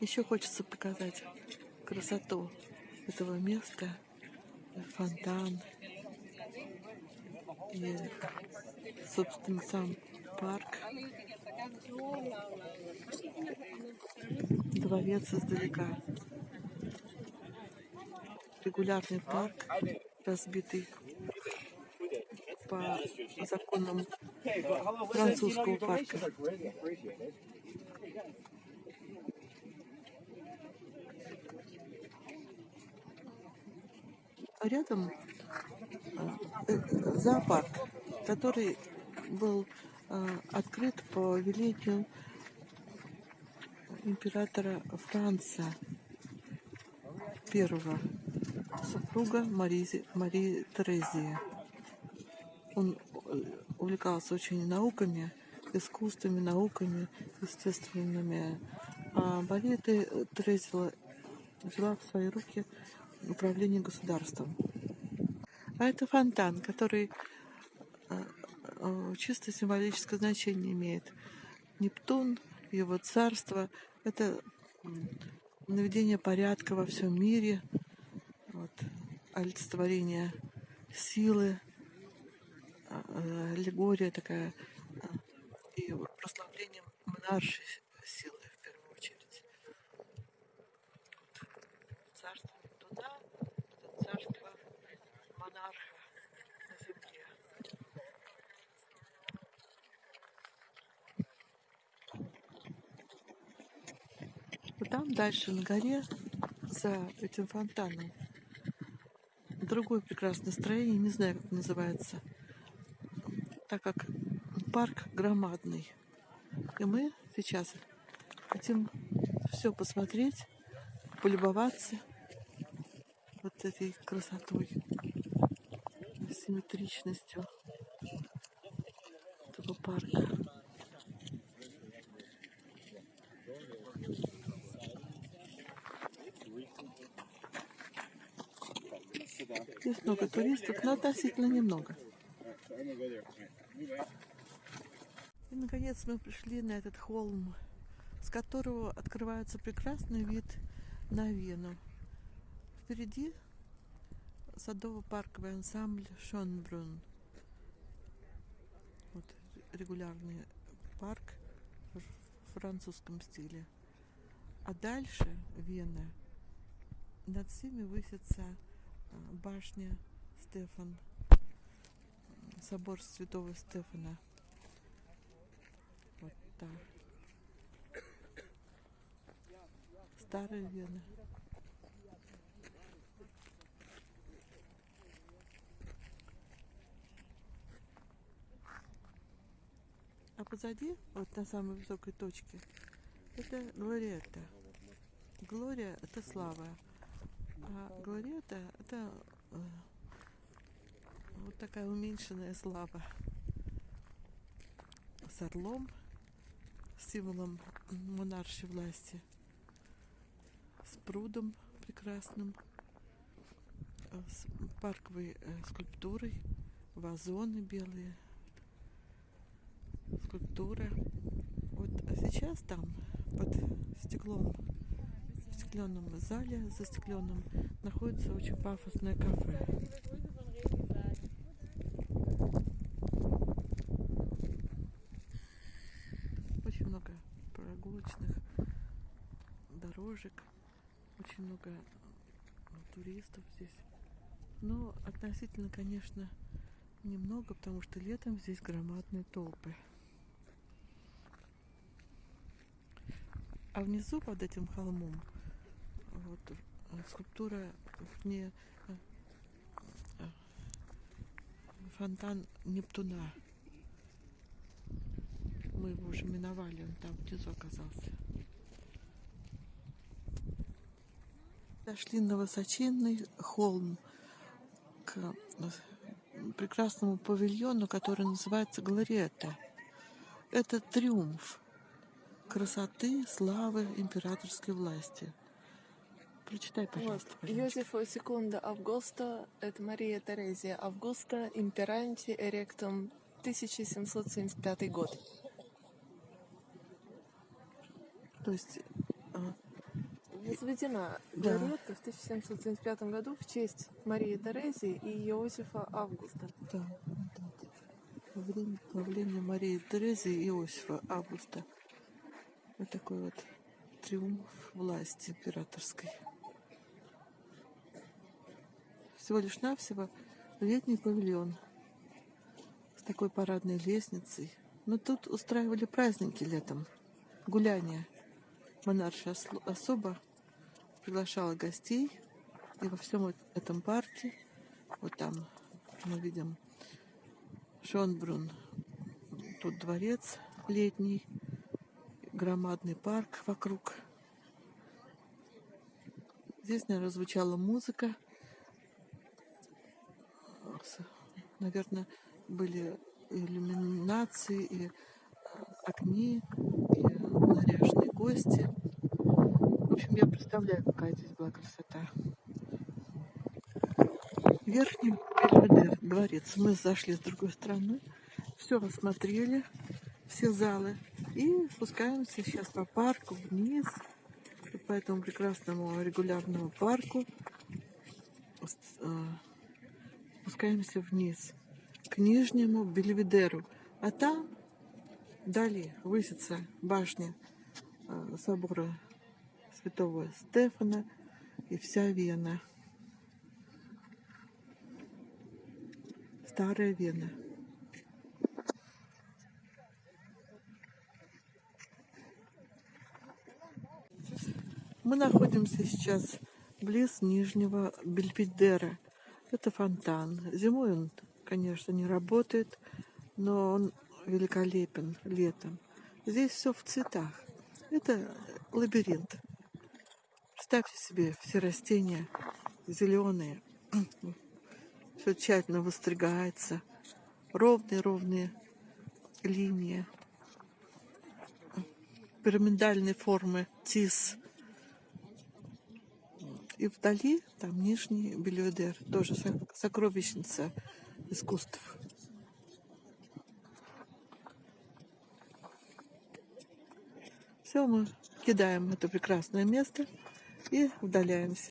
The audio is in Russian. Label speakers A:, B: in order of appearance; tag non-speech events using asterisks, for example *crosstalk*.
A: Еще хочется показать красоту этого места, фонтан и, собственно, сам парк. Дворец издалека. Регулярный парк, разбитый по законам французского парка. Рядом э, зоопарк, который был э, открыт по велению императора Франца первого, супруга Марии, Марии Терезии. Он э, увлекался очень науками, искусствами, науками, естественными. А Мария Терезия взяла в свои руки управления государством. А это фонтан, который э, э, чисто символическое значение имеет. Нептун, его царство — это наведение порядка во всем мире, вот, олицетворение силы, э, аллегория такая, и прославление монаршей силы. Там дальше на горе, за этим фонтаном, другое прекрасное строение, не знаю, как называется, так как парк громадный. И мы сейчас хотим все посмотреть, полюбоваться вот этой красотой, симметричностью этого парка. Здесь много туристов, но относительно немного. И, наконец, мы пришли на этот холм, с которого открывается прекрасный вид на Вену. Впереди садово-парковый ансамбль Шонбрун. Вот регулярный парк в французском стиле. А дальше Вена. Над всеми высится башня Стефан, собор Святого Стефана. Вот так. Старая Вена. А позади, вот на самой высокой точке, это Глориетта. Глория – это слава. А Глориета – это э, вот такая уменьшенная слава с орлом, символом монаршей власти, с прудом прекрасным, с парковой э, скульптурой, вазоны белые, скульптура. Вот а сейчас там под стеклом застекленном зале, застекленном, находится очень пафосное кафе. Очень много прогулочных дорожек, очень много ну, туристов здесь. Но относительно, конечно, немного, потому что летом здесь громадные толпы. А внизу под этим холмом вот э, скульптура не э, э, фонтан Нептуна. Мы его уже миновали, он там внизу оказался. Дошли на высоченный холм к прекрасному павильону, который называется Глориетта. Это триумф красоты, славы императорской власти. Прочитай, пожалуйста.
B: Вот. Йозефо секунда Августа, это Мария Терезия Августа, имперанти эректум, 1775 год.
A: То есть,
B: Возведена
A: Да.
B: Лоретта в 1775 году в честь Марии Терезии и Иосифа Августа.
A: Да, так. Во время правления Марии Терезии и Иосифа Августа. Вот такой вот триумф власти императорской. Всего лишь навсего летний павильон с такой парадной лестницей. Но тут устраивали праздники летом, гуляния. Монаршая осло- особа приглашала гостей, и во всем этом парке, вот там мы видим Шонбрун, тут дворец летний, громадный парк вокруг. Здесь, наверное, звучала музыка. Наверное, были иллюминации и э, огни, и наряженные гости. В общем, я представляю, какая здесь была красота. Верхний Бельведер, дворец. Мы зашли с другой стороны, все осмотрели, все залы. И спускаемся сейчас по парку вниз, по этому прекрасному регулярному парку. Спускаемся вниз к Нижнему Бельведеру. А там, вдали, высится башня э, собора святого Стефана и вся Вена. Старая Вена. Мы находимся сейчас близ Нижнего Бельведера. Это фонтан. Зимой он, конечно, не работает, но он великолепен летом. Здесь все в цветах. Это лабиринт. Представьте себе, все растения зеленые. *clears throat* Все тщательно выстригается. Ровные-ровные линии. Пирамидальной формы тис. И вдали там Нижний Бельведер, тоже со- сокровищница искусств. Все, мы кидаем это прекрасное место и удаляемся.